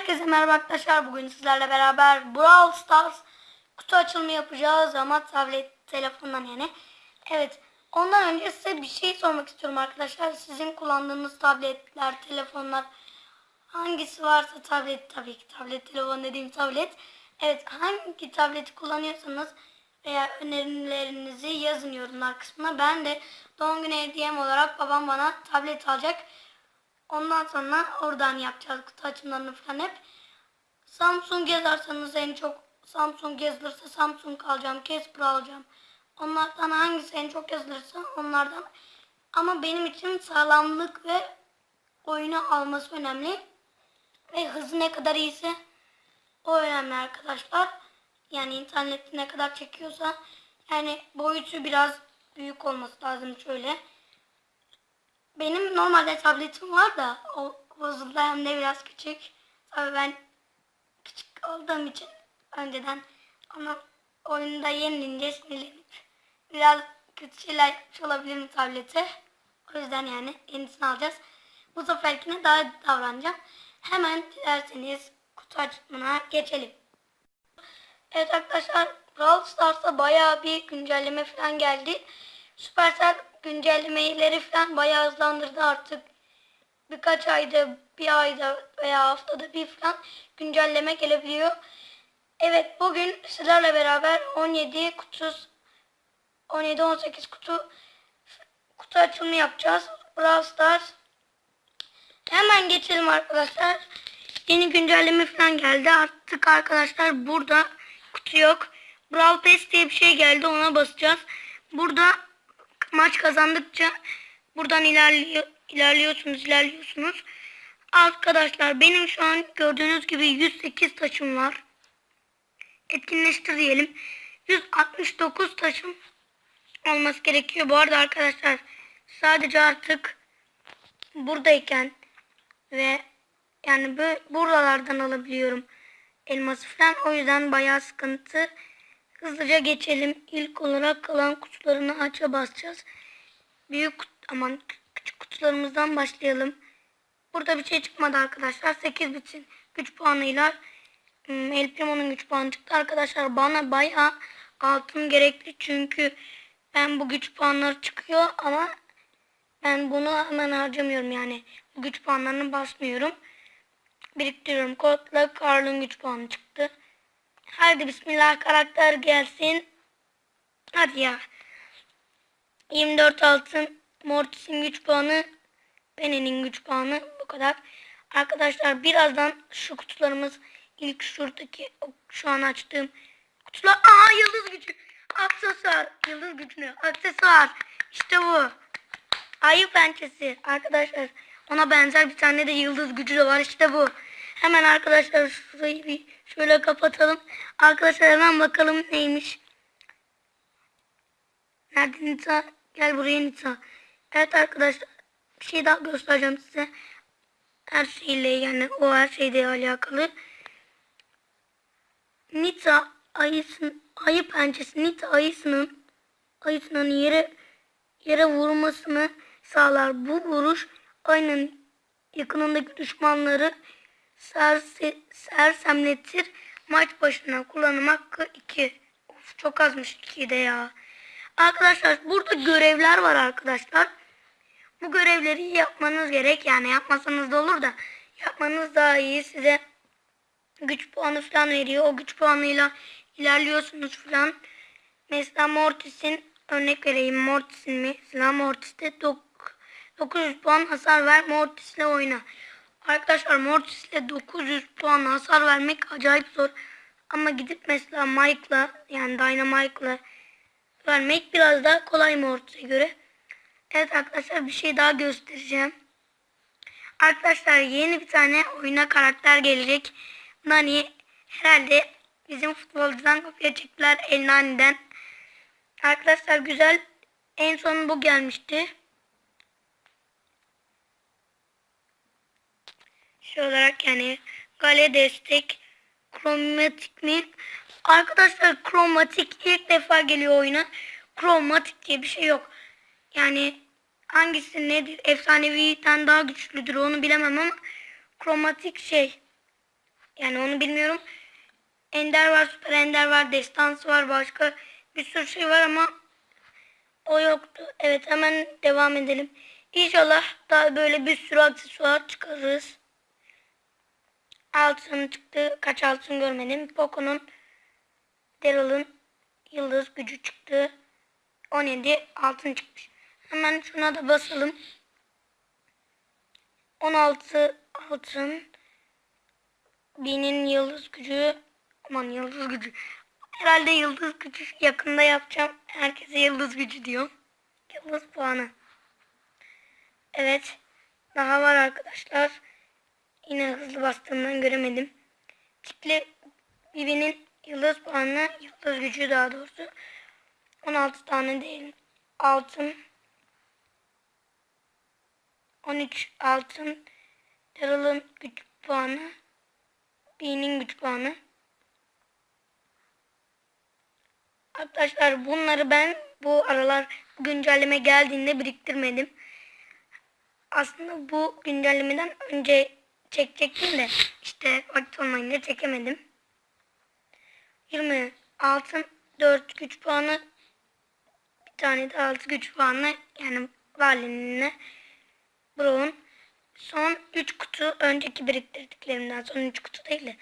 Herkese merhaba arkadaşlar. Bugün sizlerle beraber Brawl Stars kutu açılımı yapacağız ama tablet telefondan yani. Evet. Ondan önce size bir şey sormak istiyorum arkadaşlar. Sizin kullandığınız tabletler, telefonlar hangisi varsa tablet tabii ki tablet telefon dediğim tablet. Evet hangi tableti kullanıyorsanız veya önerilerinizi yazın yorumlar kısmına. Ben de doğum günü hediyem olarak babam bana tablet alacak. Ondan sonra oradan yapacağız kutu açımlarını falan hep. Samsung yazarsanız en çok Samsung yazılırsa Samsung alacağım. Casper alacağım. Onlardan hangisi en çok yazılırsa onlardan. Ama benim için sağlamlık ve oyunu alması önemli. Ve hızı ne kadar iyiyse o önemli arkadaşlar. Yani internette ne kadar çekiyorsa yani boyutu biraz büyük olması lazım şöyle. Benim normalde tabletim var da o bozuldu hem de biraz küçük. Tabii ben küçük olduğum için önceden ama oyunda yenilince sinirlenip biraz kötü şeyler yapmış olabilirim tablete. O yüzden yani yenisini alacağız. Bu seferkine daha davranacağım. Hemen dilerseniz kutu açımına geçelim. Evet arkadaşlar Brawl Stars'ta bayağı bir güncelleme falan geldi. Supercell güncellemeleri falan bayağı hızlandırdı artık. Birkaç ayda, bir ayda veya haftada bir falan güncelleme gelebiliyor. Evet bugün sizlerle beraber 17 kutu 17-18 kutu kutu açılımı yapacağız. Brawl Stars. Hemen geçelim arkadaşlar. Yeni güncelleme falan geldi. Artık arkadaşlar burada kutu yok. Brawl Pass diye bir şey geldi. Ona basacağız. Burada maç kazandıkça buradan ilerliyor, ilerliyorsunuz, ilerliyorsunuz. Arkadaşlar benim şu an gördüğünüz gibi 108 taşım var. Etkinleştir diyelim. 169 taşım olması gerekiyor. Bu arada arkadaşlar sadece artık buradayken ve yani böyle buralardan alabiliyorum elması falan. O yüzden bayağı sıkıntı. Hızlıca geçelim. İlk olarak kalan kutularını aça basacağız. Büyük kut aman küçük kutularımızdan başlayalım. Burada bir şey çıkmadı arkadaşlar. 8 bitin güç puanıyla hmm, El Primo'nun güç puanı çıktı. Arkadaşlar bana bayağı altın gerekli. Çünkü ben bu güç puanları çıkıyor ama ben bunu hemen harcamıyorum yani. Bu güç puanlarını basmıyorum. Biriktiriyorum. Kodla Karl'ın güç puanı çıktı. Hadi bismillah karakter gelsin. Hadi ya. 24 altın. Mortis'in güç puanı. Penny'nin güç puanı. Bu kadar. Arkadaşlar birazdan şu kutularımız ilk şuradaki şu an açtığım kutular. Aa yıldız gücü. Aksesuar. Yıldız gücünü. Aksesuar. İşte bu. Ayı pençesi. Arkadaşlar ona benzer bir tane de yıldız gücü de var. İşte bu. Hemen arkadaşlar şurayı bir şöyle kapatalım. Arkadaşlar hemen bakalım neymiş. Nerede Nita? Gel buraya Nita. Evet arkadaşlar bir şey daha göstereceğim size. Her şeyle yani o her şeyle alakalı. Nita ayısın ayı pençesi Nita ayısının ayısının yere yere vurmasını sağlar. Bu vuruş ayının yakınındaki düşmanları serse, sersemletir. Maç başına kullanım hakkı 2. Of çok azmış 2 de ya. Arkadaşlar burada görevler var arkadaşlar. Bu görevleri yapmanız gerek. Yani yapmasanız da olur da yapmanız daha iyi. Size güç puanı falan veriyor. O güç puanıyla ilerliyorsunuz falan. Mesela Mortis'in örnek vereyim. Mortis'in? Mesela Mortis'te 900 puan hasar ver. Mortis'le oyna. Arkadaşlar Mortis'le 900 puan hasar vermek acayip zor. Ama gidip mesela Mike'la yani Dynamite'la vermek biraz daha kolay Mortis'e göre. Evet arkadaşlar bir şey daha göstereceğim. Arkadaşlar yeni bir tane oyuna karakter gelecek. Nani herhalde bizim futbolcudan kopya çektiler El Nani'den. Arkadaşlar güzel. En son bu gelmişti. Şey olarak yani gale destek kromatik mi? Arkadaşlar kromatik ilk defa geliyor oyuna. Kromatik diye bir şey yok. Yani hangisi nedir? Efsaneviden daha güçlüdür onu bilemem ama kromatik şey. Yani onu bilmiyorum. Ender var, Süper Ender var, Destansı var, başka bir sürü şey var ama o yoktu. Evet hemen devam edelim. İnşallah daha böyle bir sürü aksesuar çıkarırız. Altın çıktı. Kaç altın görmedim. Poco'nun Daryl'ın yıldız gücü çıktı. 17 altın çıkmış. Hemen şuna da basalım. 16 altın. Binin yıldız gücü. Aman yıldız gücü. Herhalde yıldız gücü yakında yapacağım. Herkese yıldız gücü diyor. Yıldız puanı. Evet. Daha var arkadaşlar. Yine hızlı bastığımdan göremedim. Tikli Bibi'nin yıldız puanı, yıldız gücü daha doğrusu. 16 tane değil. Altın. 13 altın. Daryl'ın güç puanı. B'nin güç puanı. Arkadaşlar bunları ben bu aralar güncelleme geldiğinde biriktirmedim. Aslında bu güncellemeden önce çekecektim de işte vakit olmayınca çekemedim. 20 altın 4 güç puanı bir tane de 6 güç puanı yani Valin'ine Brown son 3 kutu önceki biriktirdiklerimden son 3 kutu değil de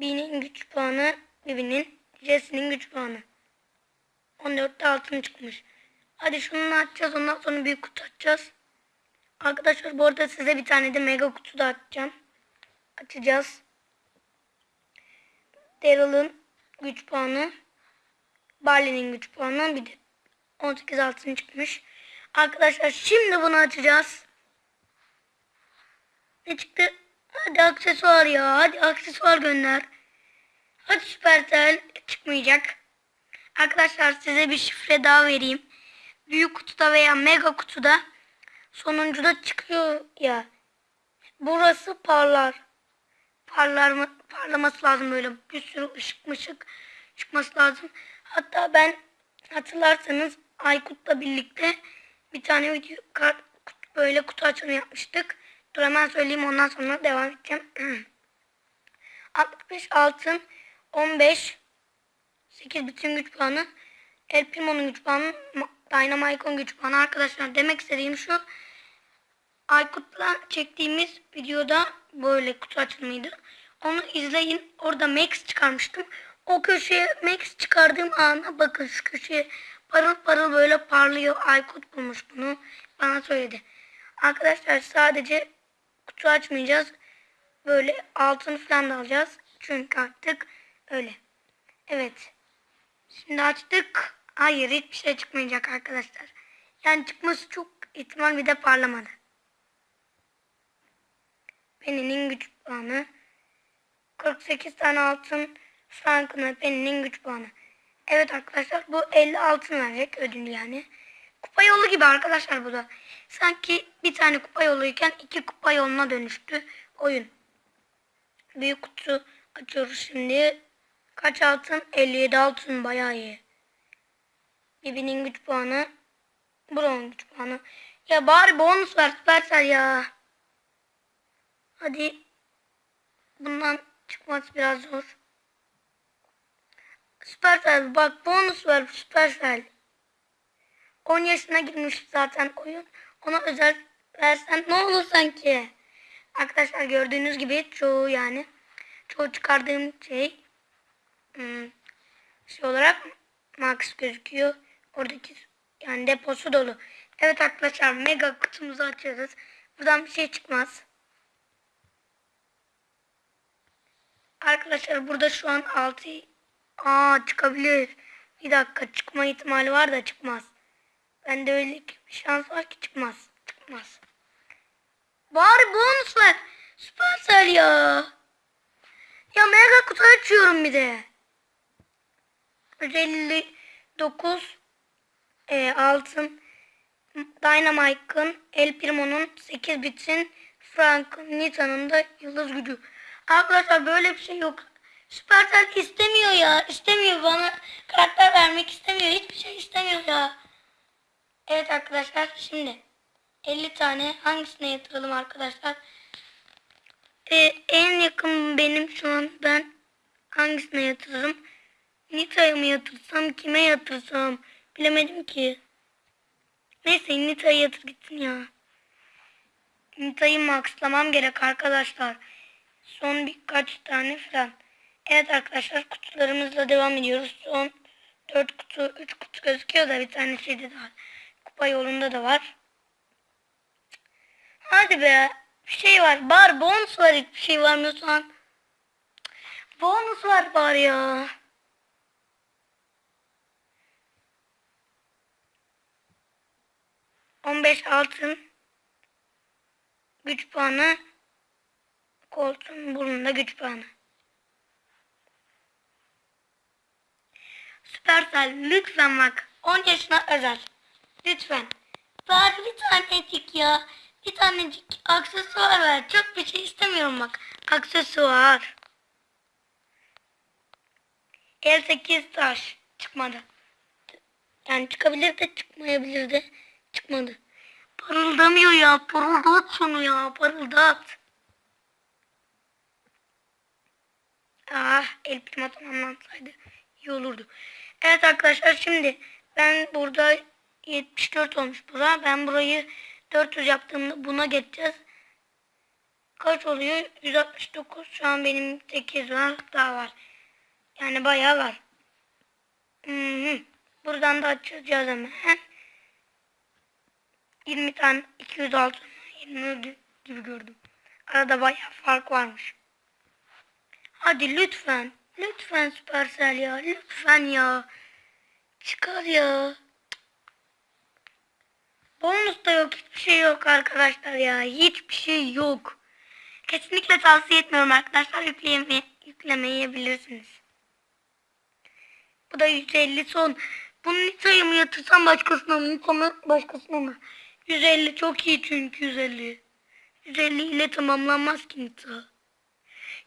B'nin güç puanı Bibi'nin Jesse'nin güç puanı 14'te altın çıkmış. Hadi şunu açacağız ondan sonra büyük kutu açacağız. Arkadaşlar bu arada size bir tane de mega kutu da açacağım. Açacağız. Daryl'ın güç puanı. Barley'nin güç puanı. Bir de 18 altın çıkmış. Arkadaşlar şimdi bunu açacağız. Ne çıktı? Hadi aksesuar ya. Hadi aksesuar gönder. Hadi Supercell çıkmayacak. Arkadaşlar size bir şifre daha vereyim. Büyük kutuda veya mega kutuda sonuncuda çıkıyor ya. Burası parlar. Parlar mı? Parlaması lazım böyle. Bir sürü ışık mışık çıkması lazım. Hatta ben hatırlarsanız Aykut'la birlikte bir tane video kart, böyle kutu açımı yapmıştık. Dur hemen söyleyeyim ondan sonra devam edeceğim. 65 altın 15 8 bütün güç puanı El Primo'nun güç puanı Dynamite'ın güç puanı arkadaşlar demek istediğim şu Aykut'la çektiğimiz videoda böyle kutu açılımıydı. Onu izleyin. Orada Max çıkarmıştım. O köşeye Max çıkardığım ana bakın şu köşeye parıl parıl böyle parlıyor. Aykut bulmuş bunu. Bana söyledi. Arkadaşlar sadece kutu açmayacağız. Böyle altın falan da alacağız. Çünkü artık öyle. Evet. Şimdi açtık. Hayır hiçbir şey çıkmayacak arkadaşlar. Yani çıkması çok ihtimal bir de parlamadı. Penny'nin güç puanı. 48 tane altın Frank'ın Penny'nin güç puanı. Evet arkadaşlar bu 50 altın verecek ödül yani. Kupa yolu gibi arkadaşlar bu da. Sanki bir tane kupa yoluyken iki kupa yoluna dönüştü oyun. Büyük kutu açıyoruz şimdi. Kaç altın? 57 altın bayağı iyi. Bibi'nin güç puanı. Brown güç puanı. Ya bari bonus ver ya. Hadi. Bundan çıkması biraz zor. Supercell bak bonus ver Supercell. 10 yaşına girmiş zaten oyun. Ona özel versen ne olur sanki. Arkadaşlar gördüğünüz gibi çoğu yani çoğu çıkardığım şey hmm, şey olarak max gözüküyor. Oradaki yani deposu dolu. Evet arkadaşlar mega kutumuzu açıyoruz. Buradan bir şey çıkmaz. Arkadaşlar burada şu an 6 Aa çıkabilir. Bir dakika çıkma ihtimali var da çıkmaz. Bende öyle bir şans var ki çıkmaz. Çıkmaz. Bari bonus ver. Supercell ya. Ya mega kutu açıyorum bir de. 59 e, altın Dynamite'ın El Primo'nun 8 bitin Frank Nita'nın da yıldız gücü. Arkadaşlar böyle bir şey yok. Supercell istemiyor ya. İstemiyor bana karakter vermek istemiyor. Hiçbir şey istemiyor ya. Evet arkadaşlar şimdi 50 tane hangisine yatıralım arkadaşlar? Ee, en yakın benim şu an ben hangisine yatırırım? Nita'ya mı yatırsam kime yatırsam bilemedim ki. Neyse Nita'ya yatır gitsin ya. Nita'yı maxlamam gerek arkadaşlar. Son birkaç tane falan. Evet arkadaşlar kutularımızla devam ediyoruz. Son 4 kutu 3 kutu gözüküyor da bir tane şeyde de var. Kupa yolunda da var. Hadi be. Bir şey var. Bar bonus var hiçbir şey var şu an. Bonus var bari ya. On beş altın. Güç puanı. Koltuğun burnunda güç puanı. Süpersel lütfen bak. 10 yaşına özel. Lütfen. Bari bir tanecik ya. Bir tanecik aksesuar ver. Çok bir şey istemiyorum bak. Aksesuar. El 8 taş. Çıkmadı. Yani çıkabilir de çıkmayabilir de. Çıkmadı. Parıldamıyor ya. Parıldat şunu ya. Parıldat. Ah el prima tamamlansaydı iyi olurdu. Evet arkadaşlar şimdi ben burada 74 olmuş bura. Ben burayı 400 yaptığımda buna geçeceğiz. Kaç oluyor? 169. Şu an benim 8 var. Daha var. Yani bayağı var. Hı -hı. Buradan da açacağız hemen. 20 tane 206 20 gibi gördüm. Arada bayağı fark varmış. Hadi lütfen. Lütfen Supercell ya. Lütfen ya. Çıkar ya. Bonus da yok. Hiçbir şey yok arkadaşlar ya. Hiçbir şey yok. Kesinlikle tavsiye etmiyorum arkadaşlar. Yükleyeme, yüklemeyebilirsiniz. Bu da 150 son. Bunu Nita'ya mı yatırsam başkasına mı? Mı başkasına mı? 150 çok iyi çünkü 150. 150 ile tamamlanmaz ki Nita.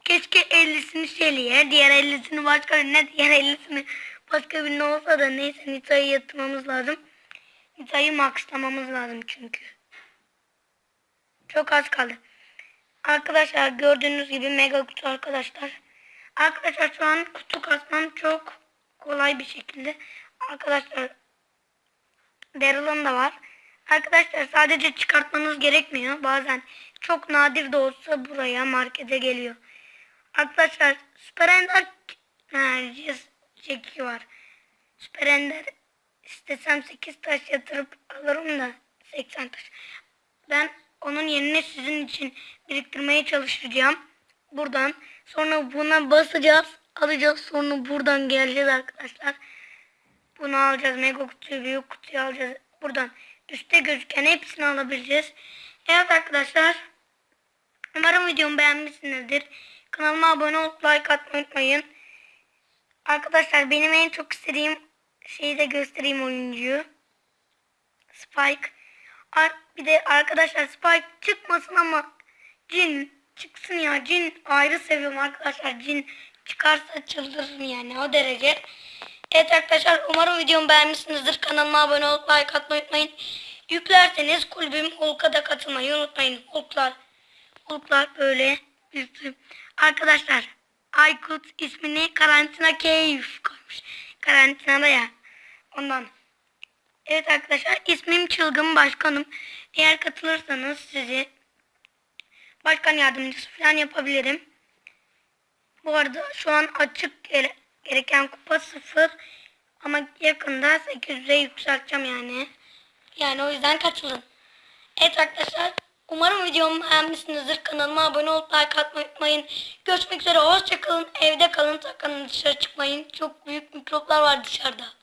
Keşke 50'sini Shelly'e, diğer 50'sini başka birine, diğer 50'sini başka birine olsa da neyse Nita'yı yatırmamız lazım. Nita'yı maxlamamız lazım çünkü. Çok az kaldı. Arkadaşlar gördüğünüz gibi mega kutu arkadaşlar. Arkadaşlar şu an kutu kasmam çok kolay bir şekilde. Arkadaşlar Daryl'ın da var. Arkadaşlar sadece çıkartmanız gerekmiyor. Bazen çok nadir de olsa buraya markete geliyor. Arkadaşlar Süper Ender çeki var. Süper Ender istesem 8 taş yatırıp alırım da 80 taş. Ben onun yerine sizin için biriktirmeye çalışacağım. Buradan. Sonra buna basacağız. Alacağız. Sonra buradan geleceğiz arkadaşlar. Bunu alacağız. Mega kutuyu, büyük kutuyu alacağız. Buradan üstte gözüken hepsini alabileceğiz. Evet arkadaşlar. Umarım videomu beğenmişsinizdir. Kanalıma abone olup like atmayı unutmayın. Arkadaşlar benim en çok istediğim şeyi de göstereyim oyuncuyu. Spike. Bir de arkadaşlar Spike çıkmasın ama Cin çıksın ya. Cin ayrı seviyorum arkadaşlar. Cin çıkarsa çıldırırım yani o derece. Evet arkadaşlar umarım videomu beğenmişsinizdir. Kanalıma abone olup like atmayı unutmayın. Yüklerseniz kulübüm Hulk'a da katılmayı unutmayın. Hulk'lar, Hulk'lar böyle büyüktü. Arkadaşlar Aykut ismini karantina keyif koymuş. Karantinada ya. Ondan. Evet arkadaşlar ismim Çılgın Başkanım. Eğer katılırsanız sizi başkan yardımcısı falan yapabilirim. Bu arada şu an açık gere gereken kupa sıfır. Ama yakında 800'e yükselteceğim yani. Yani o yüzden katılın. Evet arkadaşlar Umarım videomu beğenmişsinizdir. Kanalıma abone olup like atmayı unutmayın. Görüşmek üzere. Hoşçakalın. Evde kalın. Sakın dışarı çıkmayın. Çok büyük mikroplar var dışarıda.